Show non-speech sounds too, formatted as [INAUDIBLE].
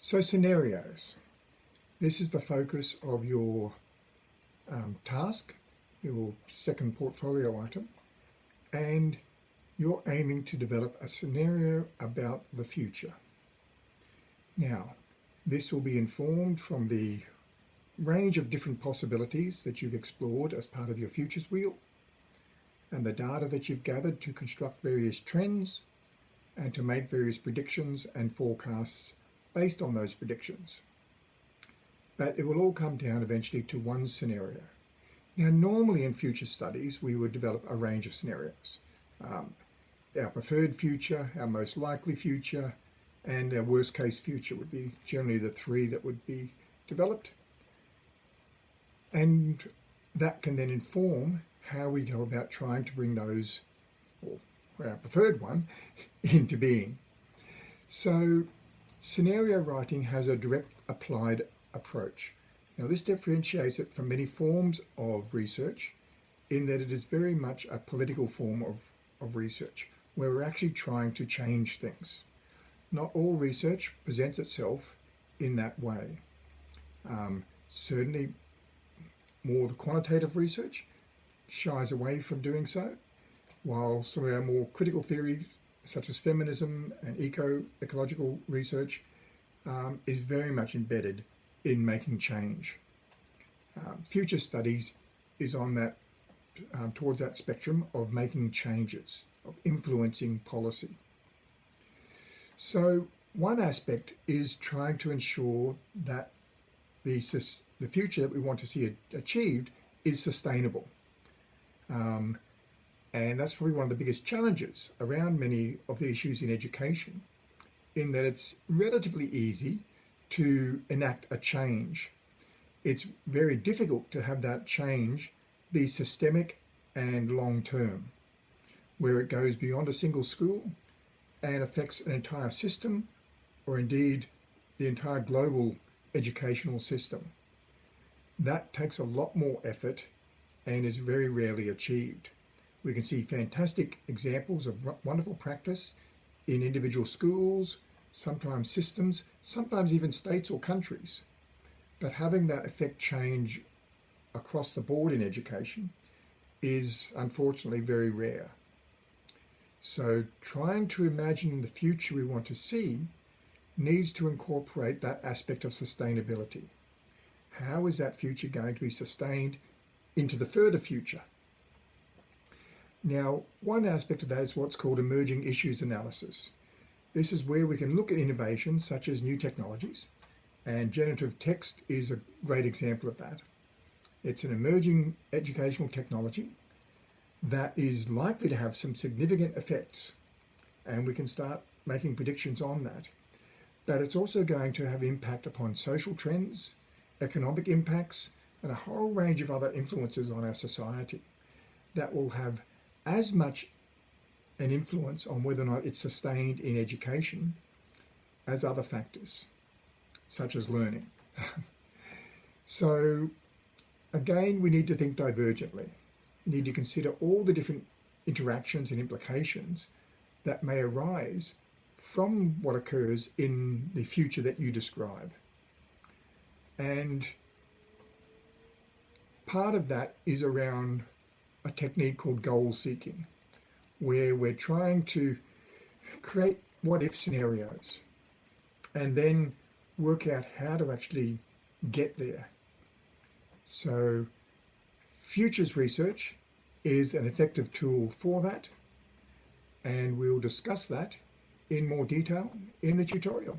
So scenarios. This is the focus of your um, task, your second portfolio item, and you're aiming to develop a scenario about the future. Now, this will be informed from the range of different possibilities that you've explored as part of your futures wheel and the data that you've gathered to construct various trends and to make various predictions and forecasts based on those predictions. But it will all come down eventually to one scenario. Now, normally in future studies, we would develop a range of scenarios. Um, our preferred future, our most likely future, and our worst case future would be generally the three that would be developed. And that can then inform how we go about trying to bring those, or our preferred one, [LAUGHS] into being. So scenario writing has a direct applied approach. Now this differentiates it from many forms of research in that it is very much a political form of, of research where we're actually trying to change things. Not all research presents itself in that way. Um, certainly more the quantitative research shies away from doing so, while some of our more critical theories, such as feminism and eco-ecological research, um, is very much embedded in making change. Um, future studies is on that, um, towards that spectrum of making changes, of influencing policy. So one aspect is trying to ensure that the, the future that we want to see achieved is sustainable. Um, and that's probably one of the biggest challenges around many of the issues in education, in that it's relatively easy to enact a change. It's very difficult to have that change be systemic and long-term, where it goes beyond a single school and affects an entire system, or indeed the entire global educational system. That takes a lot more effort and is very rarely achieved. We can see fantastic examples of wonderful practice in individual schools, sometimes systems, sometimes even states or countries. But having that effect change across the board in education is unfortunately very rare. So trying to imagine the future we want to see needs to incorporate that aspect of sustainability. How is that future going to be sustained into the further future? Now, one aspect of that is what's called emerging issues analysis. This is where we can look at innovations such as new technologies, and generative text is a great example of that. It's an emerging educational technology that is likely to have some significant effects, and we can start making predictions on that. But it's also going to have impact upon social trends, economic impacts, and a whole range of other influences on our society that will have as much an influence on whether or not it's sustained in education as other factors, such as learning. [LAUGHS] so again, we need to think divergently. We need to consider all the different interactions and implications that may arise from what occurs in the future that you describe. And part of that is around a technique called goal seeking, where we're trying to create what if scenarios and then work out how to actually get there. So futures research is an effective tool for that and we'll discuss that in more detail in the tutorial.